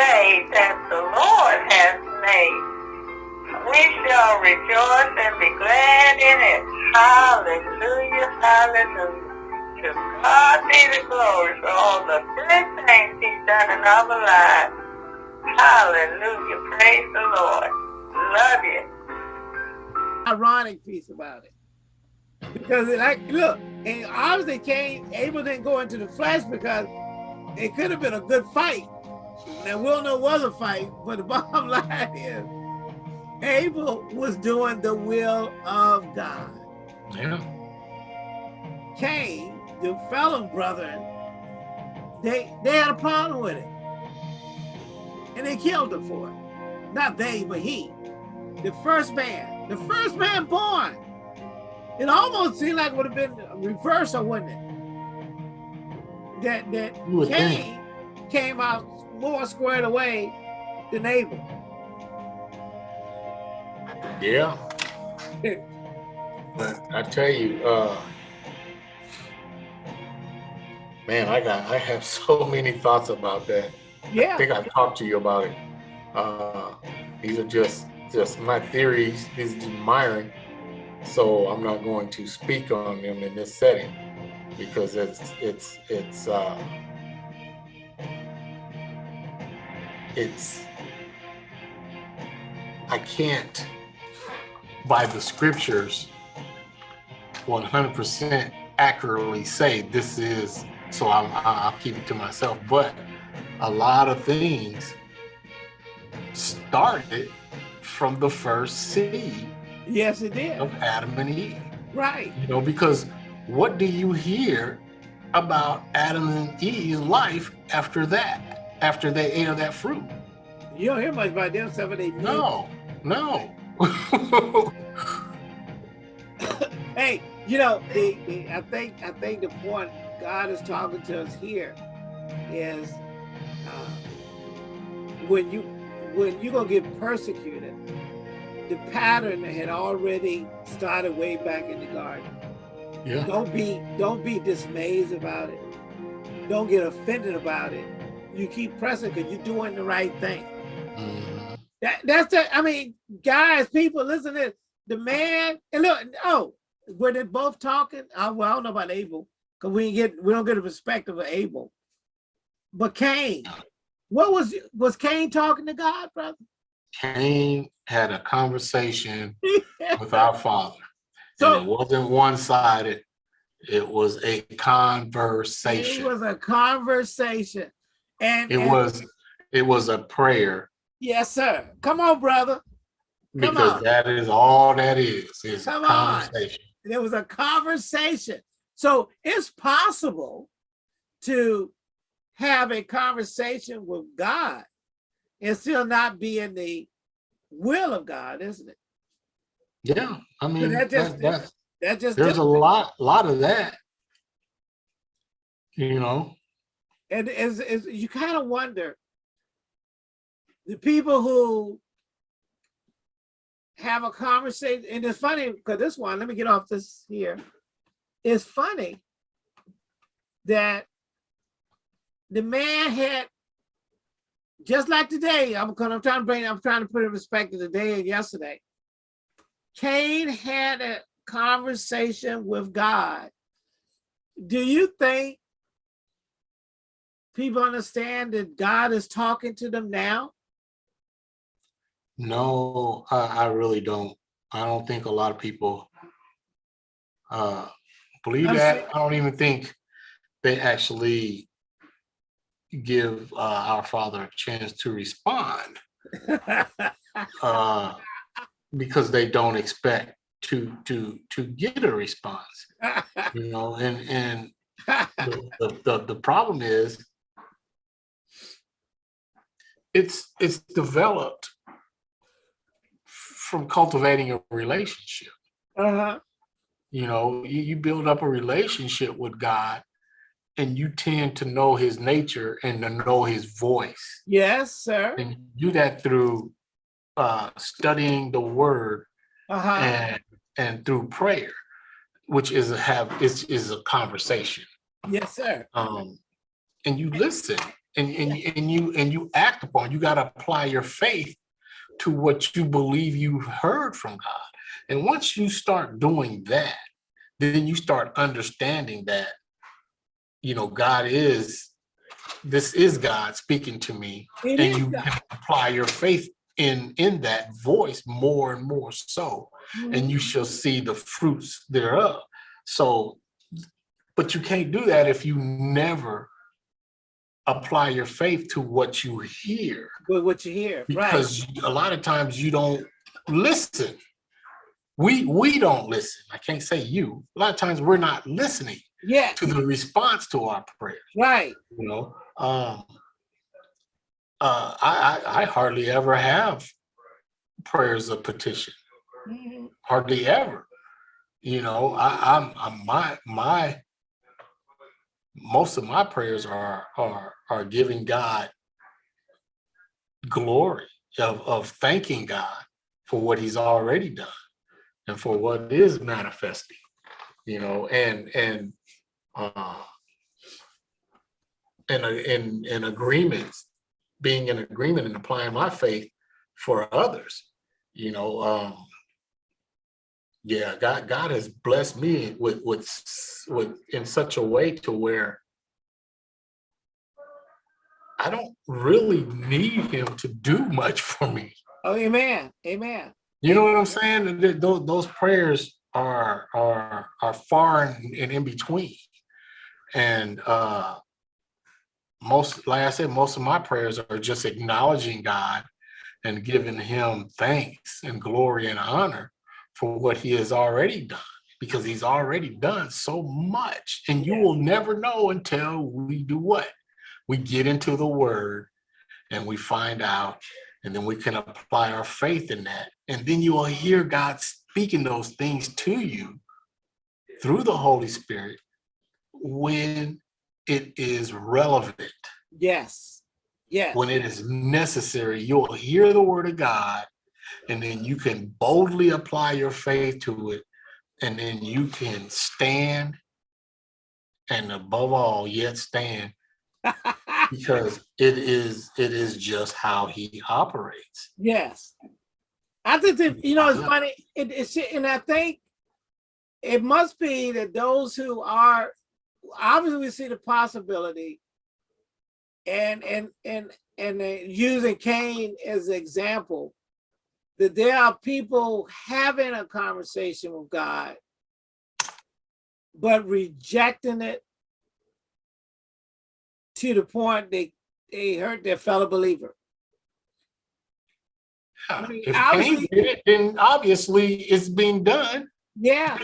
day that the Lord has made. We shall rejoice and be glad in it. Hallelujah, hallelujah. To God be the glory for all the good things he's done in our lives. Hallelujah, praise the Lord. Love you. Ironic piece about it. Because like, look, and obviously Cain, Abel didn't go into the flesh because it could have been a good fight. Now we'll know it was a fight, but the bottom line is Abel was doing the will of God. Yeah. Cain, the fellow brethren, they they had a problem with it. And they killed him for it. Not they, but he. The first man, the first man born. It almost seemed like it would have been a reversal, wouldn't it? That that You think. Cain came out more squared away than Abel. Yeah. But I tell you, uh, man, I got, I have so many thoughts about that. Yeah. I think I've talked to you about it. Uh, these are just, just my theories. These are admiring. So I'm not going to speak on them in this setting because it's, it's, it's, uh, it's, I can't, by the scriptures, 100% accurately say this is, so I'm, I'll keep it to myself. But a lot of things started from the first seed yes, it did. of Adam and Eve. Right. You know, because what do you hear about Adam and Eve's life after that? After they ate of that fruit? You don't hear much about them for they No, no. Hey, you know, the, the, I think I think the point God is talking to us here is uh, when you when you're gonna get persecuted, the pattern had already started way back in the garden. yeah. Don't be don't be dismayed about it. Don't get offended about it. You keep pressing because you're doing the right thing. Mhm. That, that's the, I mean, guys, people, listen to this. The man, and look, oh, were they both talking? I, well, I don't know about Abel, because we get we don't get a perspective of Abel. But Cain, what was was Cain talking to God, brother? Cain had a conversation with our father. So- and it wasn't one-sided. It was a conversation. it was a conversation. And, It and- was, it was a prayer yes, sir. Come on, brother. Come because on. that is all that is, is a Come on. conversation. There was a conversation. So it's possible to have a conversation with God and still not be in the will of God, isn't it? Yeah, I mean, that just- that- That just there's a different. lot, lot of that. You know, and is is you kind of wonder the people who have a conversation, and it's funny because this one, let me get off this here. It's funny that the man had just like today, I'm I'm trying to bring, I'm trying to put it in perspective today and yesterday. Cain had a conversation with God. Do you think people understand that God is talking to them now? no, I, I really don't. I don't think a lot of people uh, believe I'm that. saying- I don't even think they actually give uh, our father a chance to respond uh, because they don't expect to to to get a response. You know, and and the, the, the, the problem is it's it's developed from cultivating a relationship uh-huh. you know you, you build up a relationship with god and you tend to know his nature and to know his voice Yes, sir. and you do that through uh studying the word Uh-huh. and and through prayer which is a have is is a conversation Yes, sir. um and you listen and, and, and you, and you act upon, you gotta apply your faith to what you believe you've heard from God. And once you start doing that, then you start understanding that, you know, God is, this is God speaking to me. It And you can apply your faith in, in that voice more and more so and you mm-hmm. shall see the fruits thereof. So, but you can't do that if you never apply your faith to what you hear, With what you hear, right? because a lot of times you don't listen. We, we don't listen. I can't say you. A lot of times we're not listening Yeah, to the response to our prayers, right. you know? Um, uh, I, I, I hardly ever have prayers of petition Mhm. hardly ever. You know, I, I'm, I'm my my most of my prayers are are are giving God glory of of thanking God for what He's already done and for what is manifesting. You know, and and uh and in in agreements, being in agreement and applying my faith for others. You know, um, yeah, God, God has blessed me with, with, with, in such a way to where I don't really need him to do much for me. Oh, amen, amen. You know what I'm saying? Those, those prayers are, are, are far and, and in between. And, uh, most, like I said, most of my prayers are just acknowledging God and giving him thanks and glory and honor for what he has already done, because he's already done so much. And you will never know until we do what? We get into the word and we find out, and then we can apply our faith in that. And then you will hear God speaking those things to you through the Holy Spirit when it is relevant Yes, yes, when it is necessary, you'll hear the word of God and then you can boldly apply your faith to it. And then you can stand and above all, yet stand because it is, it is just how he operates. yes. I think that, you know, it's funny, it, it's, and I think it must be that those who are, obviously we see the possibility and, and, and, and using Cain as an example, that there are people having a conversation with God, but rejecting it to the point they, they hurt their fellow believer. I mean, If obviously- did it, then obviously it's being done. Yeah.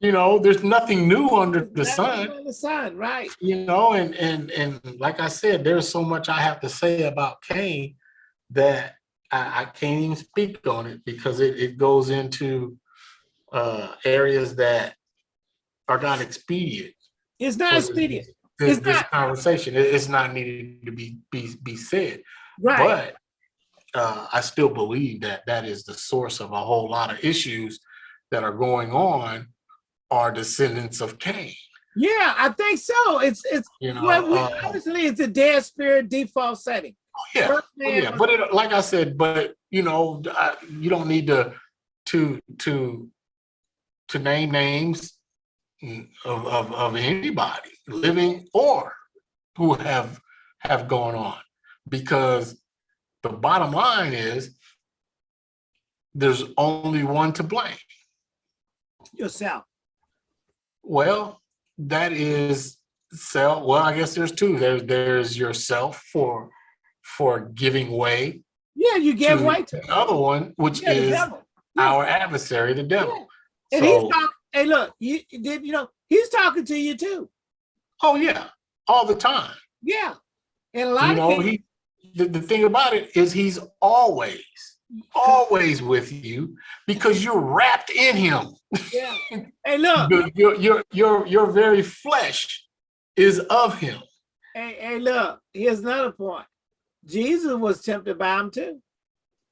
You know, there's nothing new under the sun. under The sun, right. you know, and and and like I said, there's so much I have to say about Cain that I, I can't even speak on it because it, it goes into uh areas that are not expedient. It's not expedient, This, It's this not. conversation, it's not needed to be be be said, right? but uh, I still believe that that is the source of a whole lot of issues that are going on are descendants of Cain. Yeah, I think so. It's, it's, You know, well, we- uh, obviously it's a dead spirit default setting. Yeah. Oh, Yeah, oh, but it, like I said, but you know, I, you don't need to, to, to, to name names of, of, of anybody, living or who have, have gone on. Because the bottom line is there's only one to blame. yourself. Well, that is self, well, I guess there's two. There's, there's yourself for, for giving way Yeah, you gave way to the other one, which yeah, is. Yeah, our adversary, the devil. yeah. And he's talking, hey, look, you did, you know, he's talking to you too. oh yeah, all the time. Yeah. And a lot You of know, people, he, the, the thing about it is he's always, always with you because you're wrapped in him. yeah. Hey, look, Your, your, your, your very flesh is of him. hey, hey, look, here's another point. Jesus was tempted by him too.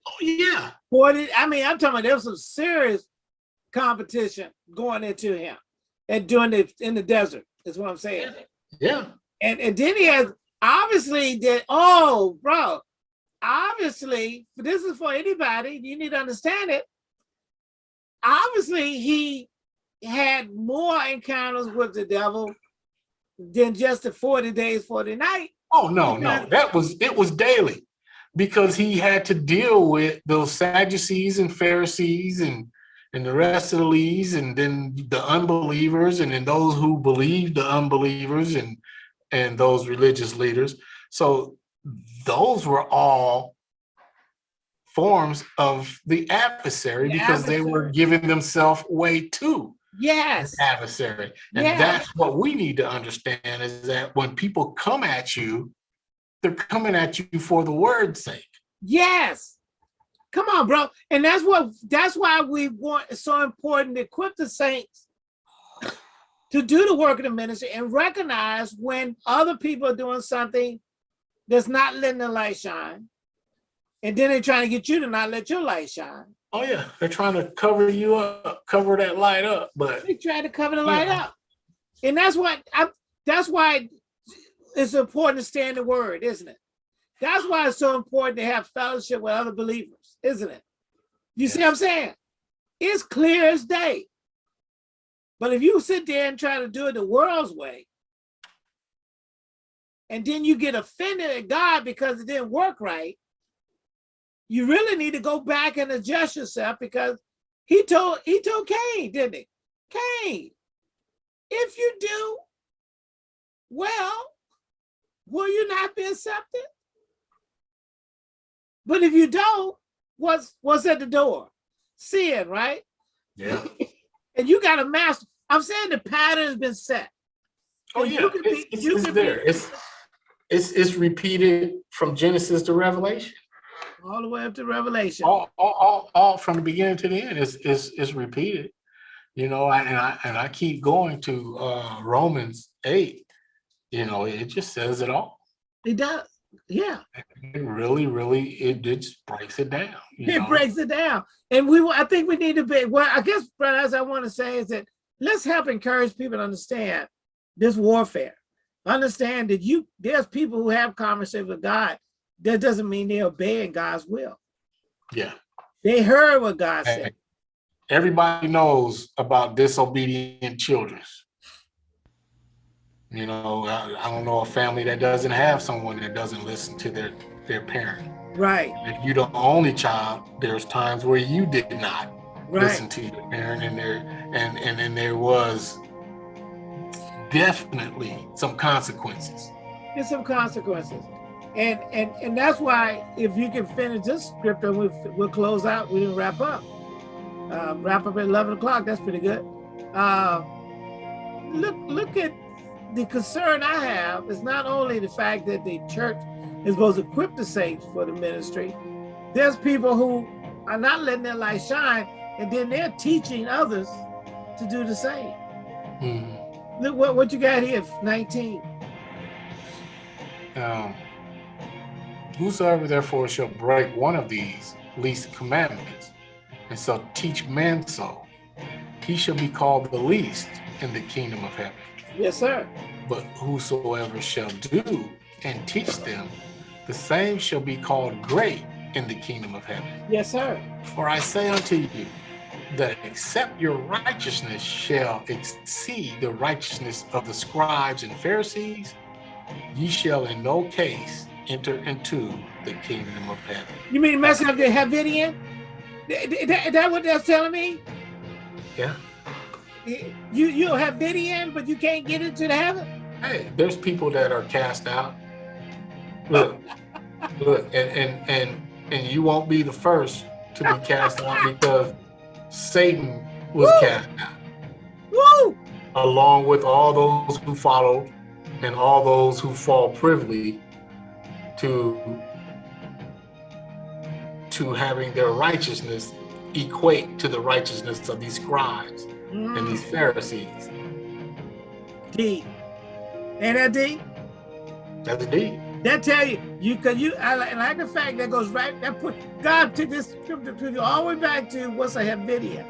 Oh yeah, Forty, I mean, I'm talking about there was some serious competition going into him and doing it in the desert, is what I'm saying. yeah. And and then he has obviously that, oh, bro, obviously, this is for anybody, you need to understand it. Obviously, he had more encounters with the devil than just the 40 days, 40 nights. Oh, no, no, that was, it was daily. Because he had to deal with those Sadducees and Pharisees and and the rest of the leads and then the unbelievers and then those who believe the unbelievers and and those religious leaders. So those were all forms of the adversary The because they were giving themselves way to Yes, adversary and Yeah. that's what we need to understand is that when people come at you they're coming at you for the word's sake yes. Come on, bro. And that's what, that's why we want, it's so important to equip the saints to do the work of the ministry and recognize when other people are doing something that's not letting the light shine. And then they're trying to get you to not let your light shine. Oh yeah they're trying to cover you up cover that light up but They try to cover the light Yeah. up. And that's what I that's why it's important to stand the word, isn't it? That's why it's so important to have fellowship with other believers, isn't it? You see what I'm saying? It's clear as day. But if you sit there and try to do it the world's way, and then you get offended at God because it didn't work right, you really need to go back and adjust yourself because he told he told Cain, didn't he? Cain, if you do well, will you not be accepted? But if you don't, what's what's at the door? Sin, right? yeah And you got to master. I'm saying the pattern has been set. Oh And yeah, you can it's, be- it's, you it's can be- there. It's It's, it's repeated from Genesis to Revelation. All the way up to Revelation. all, all, all, all from the beginning to the end is is is repeated. You know, I- and I and I keep going to uh Romans eight. You know, it just says it all. It does. Yeah, It really, really, it just breaks it down. you it know? breaks it down. And we, I think we need to be, well, I guess, brother, as I want to say is that let's help encourage people to understand this warfare. Understand that you, there's people who have conversation with God. That doesn't mean they're obeying God's will. Yeah. They heard what God Hey, said. Everybody knows about disobedient children. You know, I, I don't know a family that doesn't have someone that doesn't listen to their their parent. Right, If you're the only child, there's times where you did not listen to your parent and there and and then there was definitely some consequences. There's some consequences. And, and, and that's why if you can finish this script and we'll, we'll close out, we didn't wrap up. Uh, wrap up at 11 o'clock, that's pretty good. Uh, look, look at the concern I have is not only the fact that the church is supposed to equip the saints for the ministry, there's people who are not letting their light shine and then they're teaching others to do the same. Mhm. Look what, what you got here, 19. Um, whosoever therefore shall break one of these least commandments and shall teach men so, he shall be called the least in the kingdom of heaven. Yes, sir. But whosoever shall do and teach them, the same shall be called great in the kingdom of heaven. Yes, sir. For I say unto you, that except your righteousness shall exceed the righteousness of the scribes and Pharisees, ye shall in no case enter into the kingdom of heaven. You mean messing up the Havidian? Th- That, that what that's telling me? Yeah. You you have Havidian, but you can't get into the heaven? Hey, there's people that are cast out. Look, look, and and and and you won't be the first to be cast out because Satan was Woo! cast out. Woo! along with all those who followed and all those who fall privily to to having their righteousness equate to the righteousness of these scribes and these Mm, Pharisees. deep. Ain't that deep? That's deep. That tell you, you cause you I like, like the fact that goes right, that put God took this scripture to you all the way back to what's a Havidian.